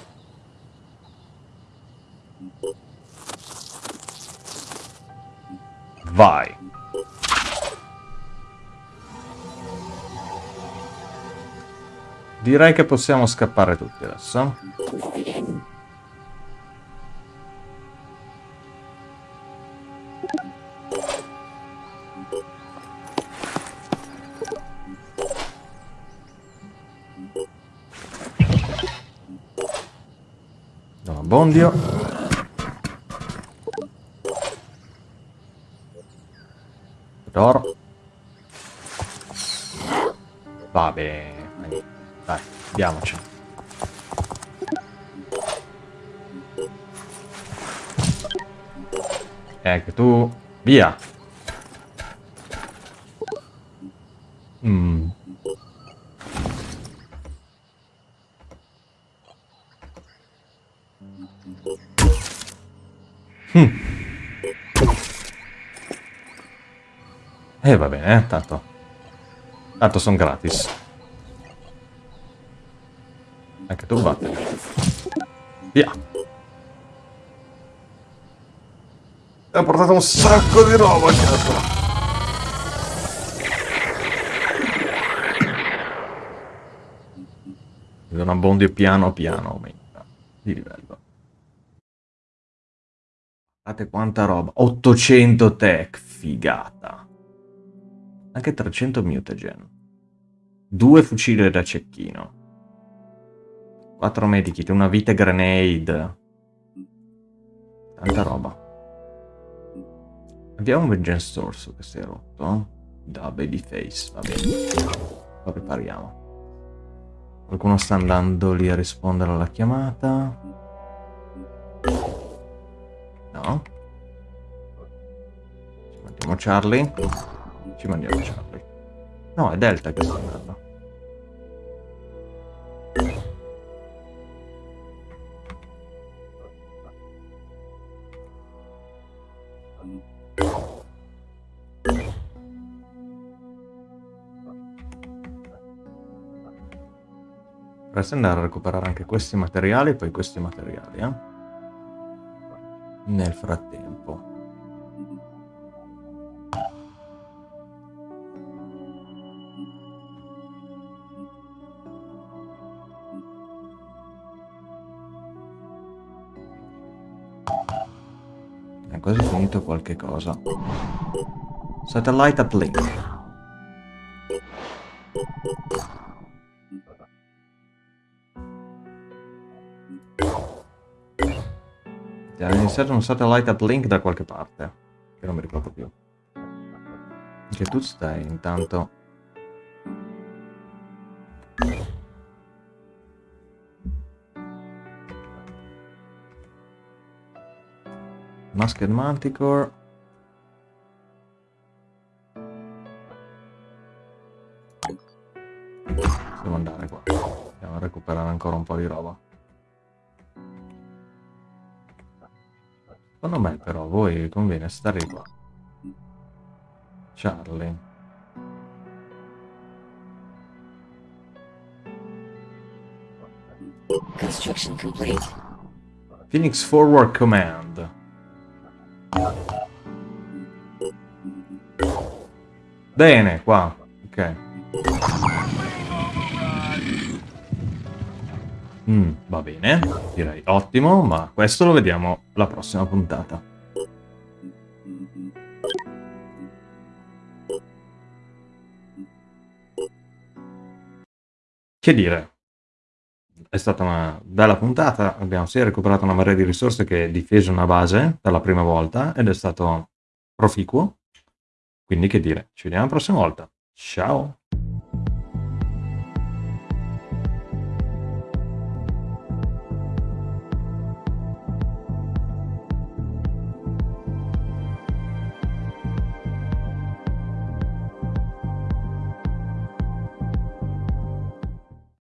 Vai. Direi che possiamo scappare tutti adesso. Abbondio. D'oro. Va bene. Dai, andiamoci. Ecco tu. Via. Va bene, eh, tanto. Tanto sono gratis. Anche tu vattene. Via. Ho portato un sacco di roba a casa. Un abbondio piano piano aumenta di livello. Guardate quanta roba. 800 tech, figata. Anche 300 mutagen. Due fucili da cecchino. 4 medikit, una vite grenade. Tanta roba. Abbiamo un vengeance source che si è rotto. Da babyface, va bene. Lo ripariamo. Qualcuno sta andando lì a rispondere alla chiamata. No. Ci mandiamo Charlie. Ci mandiamo Charlie. No, è Delta che sta andando. Dovresti andare a recuperare anche questi materiali e poi questi materiali, eh? Nel frattempo. Finito qualche cosa. Satellite uplink. Era iniziato un satellite uplink da qualche parte. Che non mi ricordo più. Che tu stai intanto. Masked Manticore. Devo andare qua. Andiamo a recuperare ancora un po' di roba. Secondo me però a voi conviene stare qua. Charlie. Construction complete. Phoenix Forward Command. Bene, qua. Ok. Mm, va bene, direi ottimo, ma questo lo vediamo la prossima puntata. Che dire? È stata una bella puntata, abbiamo sia recuperato una marea di risorse che difeso una base per la prima volta ed è stato proficuo. Quindi che dire, ci vediamo la prossima volta. Ciao!